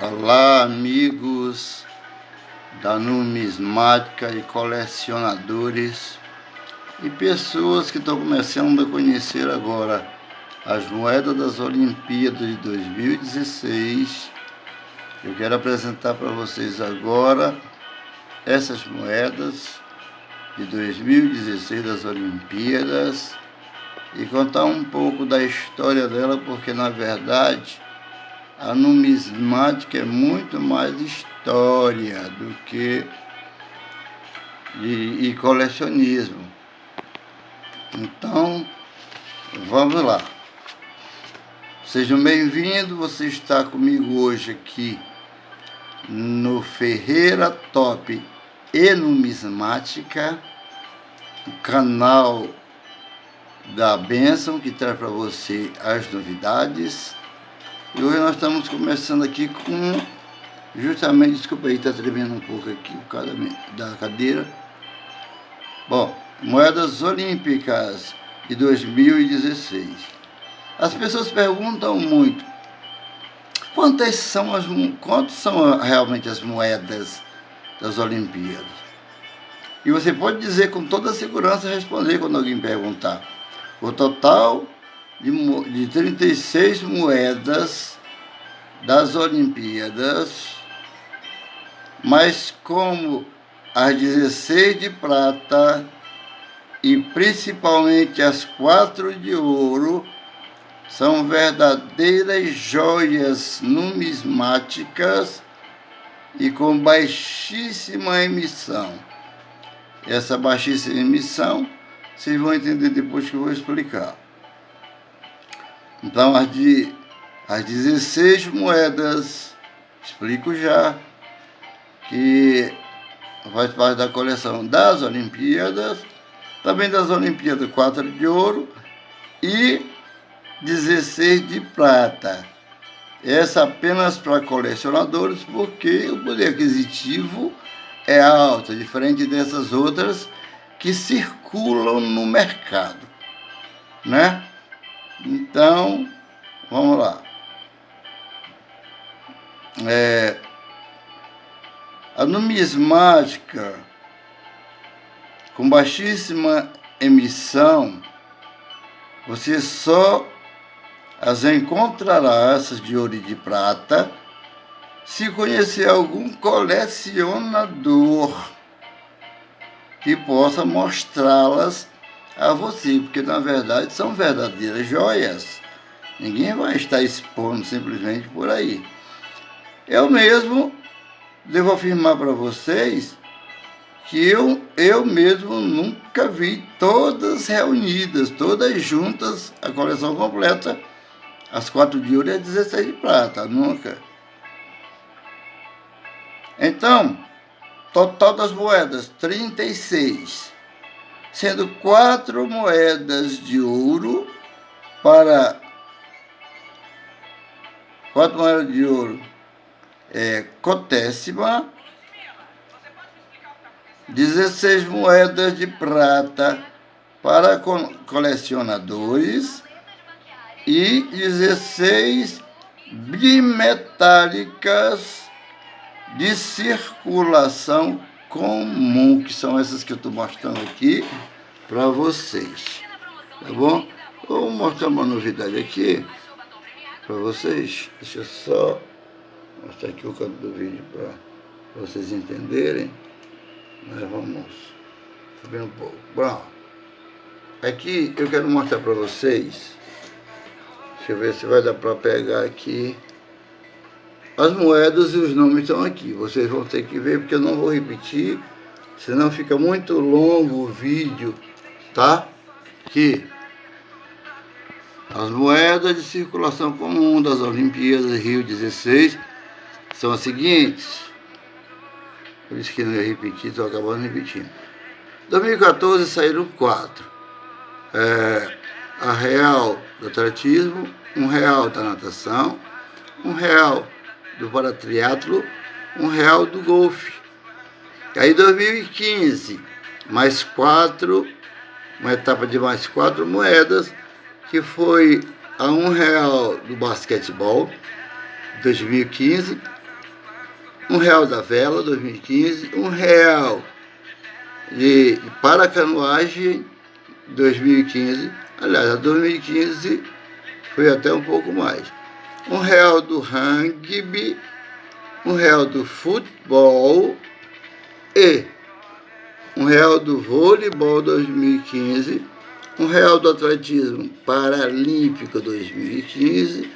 Olá amigos da numismática e colecionadores e pessoas que estão começando a conhecer agora as moedas das Olimpíadas de 2016. Eu quero apresentar para vocês agora essas moedas de 2016 das Olimpíadas e contar um pouco da história dela, porque na verdade a numismática é muito mais história do que e, e colecionismo. Então, vamos lá. Sejam bem-vindos, você está comigo hoje aqui no Ferreira Top e Numismática, o canal da Bênção que traz para você as novidades e hoje nós estamos começando aqui com, justamente, desculpa aí, está tremendo um pouco aqui o causa da cadeira. Bom, moedas olímpicas de 2016. As pessoas perguntam muito, quantas são as, quantas são realmente as moedas das Olimpíadas? E você pode dizer com toda segurança, responder quando alguém perguntar. O total de, de 36 moedas das Olimpíadas, mas como as 16 de prata e principalmente as quatro de ouro são verdadeiras joias numismáticas e com baixíssima emissão. Essa baixíssima emissão vocês vão entender depois que eu vou explicar. Então, as, de, as 16 moedas, explico já, que faz parte da coleção das Olimpíadas, também das Olimpíadas 4 de ouro e 16 de prata. Essa apenas para colecionadores, porque o poder aquisitivo é alto, diferente dessas outras que circulam no mercado, né? Então, vamos lá. É, a numismática com baixíssima emissão, você só as encontrará, essas de ouro e de prata, se conhecer algum colecionador que possa mostrá-las a você, porque na verdade são verdadeiras joias. Ninguém vai estar expondo simplesmente por aí. Eu mesmo devo afirmar para vocês que eu, eu mesmo nunca vi todas reunidas, todas juntas, a coleção completa, as quatro de ouro e as 16 de prata, nunca. Então, total das moedas, 36 sendo quatro moedas de ouro para quatro moedas de ouro é, cotésima, 16 moedas de prata para colecionadores e 16 bimetálicas de circulação comum, que são essas que eu estou mostrando aqui para vocês. Tá bom? Vou mostrar uma novidade aqui para vocês. Deixa eu só mostrar aqui o canto do vídeo para vocês entenderem. Nós vamos subir um pouco. Bom, aqui eu quero mostrar para vocês. Deixa eu ver se vai dar para pegar aqui. As moedas e os nomes estão aqui. Vocês vão ter que ver, porque eu não vou repetir, senão fica muito longo o vídeo, tá? Que as moedas de circulação comum das Olimpíadas Rio 16 são as seguintes. Por isso que não ia repetir, estou acabando repetindo. 2014 saíram quatro. É, a real do atletismo, um real da natação, um real do paratriatlo, um real do golfe. Aí 2015, mais quatro, uma etapa de mais quatro moedas, que foi a um real do basquetebol, 2015, um real da vela 2015, um real de, de para canoagem 2015, aliás, a 2015 foi até um pouco mais. Um real do rugby, um real do futebol e um real do voleibol 2015, um real do atletismo paralímpico 2015,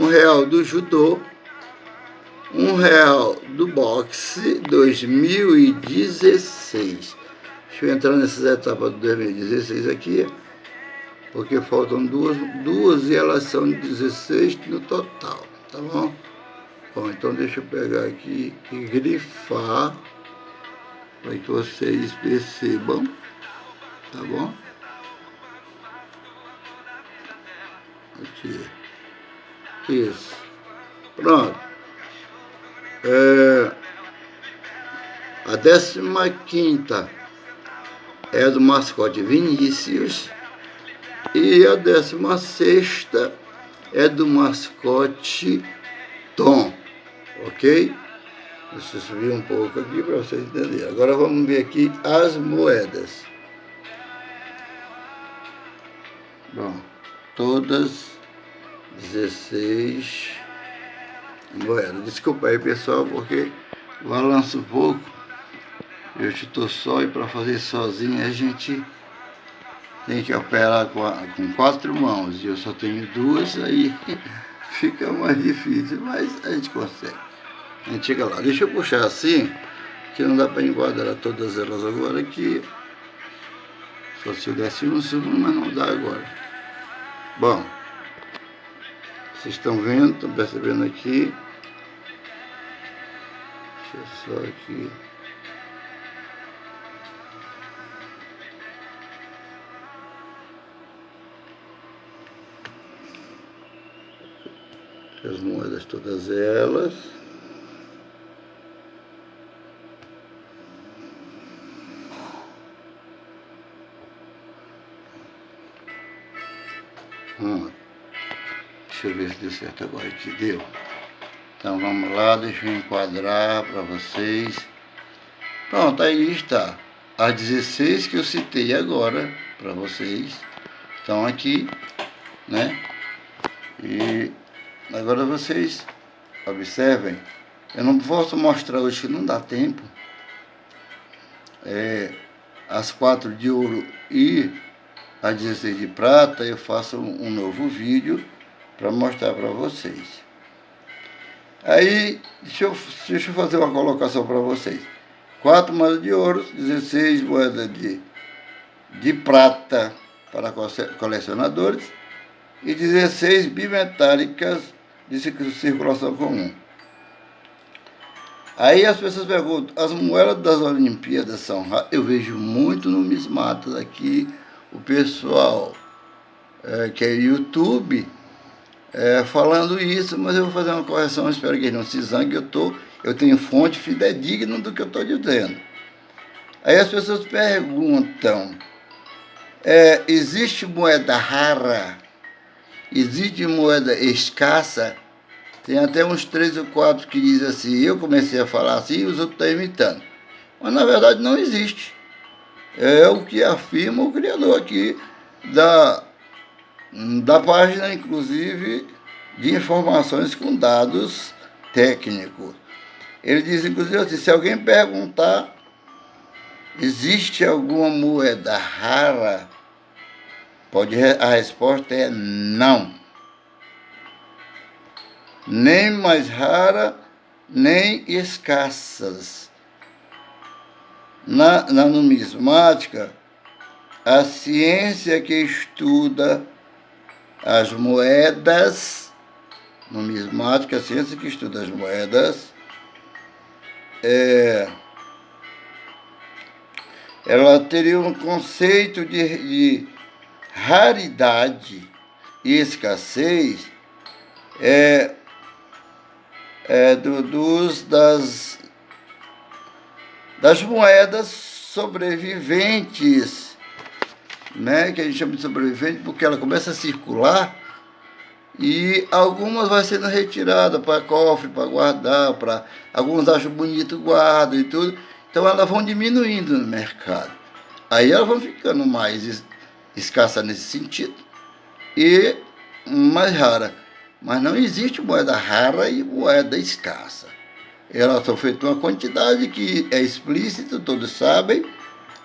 um real do judô, um real do boxe 2016. Deixa eu entrar nessas etapas do 2016 aqui, porque faltam duas, duas e elas são 16 no total, tá bom? Bom, então deixa eu pegar aqui e grifar para que vocês percebam, tá bom? Aqui. Isso. Pronto. É, a décima quinta é do mascote Vinícius e a décima sexta é do mascote Tom, ok? Deixa eu subir um pouco aqui para vocês entenderem. Agora vamos ver aqui as moedas. Bom, todas 16 moedas. Desculpa aí, pessoal, porque balança um pouco. Eu estou só e para fazer sozinho a gente tem que operar com, a, com quatro mãos. E eu só tenho duas, aí fica mais difícil, mas a gente consegue. A gente chega lá. Deixa eu puxar assim, que não dá para enquadrar todas elas agora aqui. Só se eu desse um segundo, mas não dá agora. Bom, vocês estão vendo, estão percebendo aqui. Deixa eu só aqui. As moedas todas elas. Hum. Deixa eu ver se deu certo agora que deu. Então vamos lá, deixa eu enquadrar para vocês. Pronto, aí está. As 16 que eu citei agora para vocês estão aqui, né? Agora vocês observem. Eu não posso mostrar hoje que não dá tempo. É, as quatro de ouro e a 16 de prata, eu faço um novo vídeo para mostrar para vocês. Aí, deixa eu, deixa eu fazer uma colocação para vocês. Quatro moedas de ouro, 16 moedas de, de prata para colecionadores e 16 bimetálicas de circulação comum. Aí as pessoas perguntam, as moedas das Olimpíadas são? Eu vejo muito numismatas aqui, o pessoal é, que é YouTube é, falando isso, mas eu vou fazer uma correção, espero que ele não se zangue, eu, tô, eu tenho fonte fidedigna do que eu estou dizendo. Aí as pessoas perguntam, é, existe moeda rara? Existe moeda escassa? Tem até uns três ou quatro que dizem assim, eu comecei a falar assim e os outros estão imitando. Mas na verdade não existe. É o que afirma o criador aqui da, da página, inclusive, de informações com dados técnicos. Ele diz, inclusive, assim, se alguém perguntar, existe alguma moeda rara? Pode, a resposta é não. Nem mais rara, nem escassas. Na, na numismática, a ciência que estuda as moedas, numismática, a ciência que estuda as moedas, é, ela teria um conceito de, de raridade e escassez é, é do, dos, das, das moedas sobreviventes né, que a gente chama de sobrevivente, porque ela começa a circular E algumas vai sendo retiradas para cofre, para guardar, para alguns acham bonito, guardam e tudo. Então elas vão diminuindo no mercado. Aí elas vão ficando mais escassas nesse sentido e mais rara. Mas não existe moeda rara e moeda escassa. Elas são feitas uma quantidade que é explícita, todos sabem,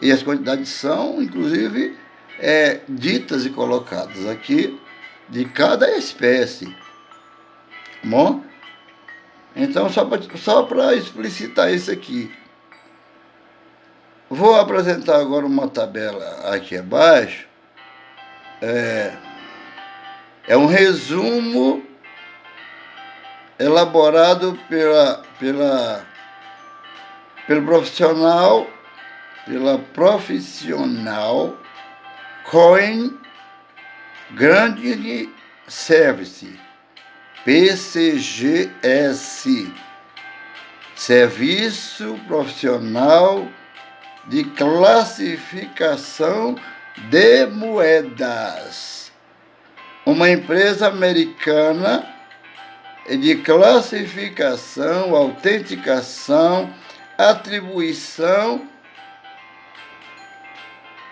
e as quantidades são, inclusive, é, ditas e colocadas aqui de cada espécie. Bom? Então, só para só explicitar isso aqui. Vou apresentar agora uma tabela aqui abaixo. É, é um resumo elaborado pela, pela, pelo profissional, pela profissional Coin Grande Service, PCGS, Serviço Profissional de Classificação de Moedas, uma empresa americana de classificação, autenticação, atribuição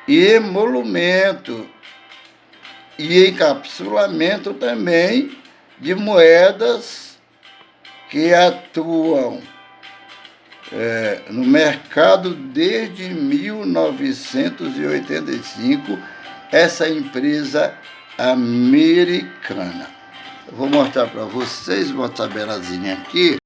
e emolumento e encapsulamento também de moedas que atuam é, no mercado desde 1985, essa empresa americana. Vou mostrar para vocês uma tabelazinha aqui.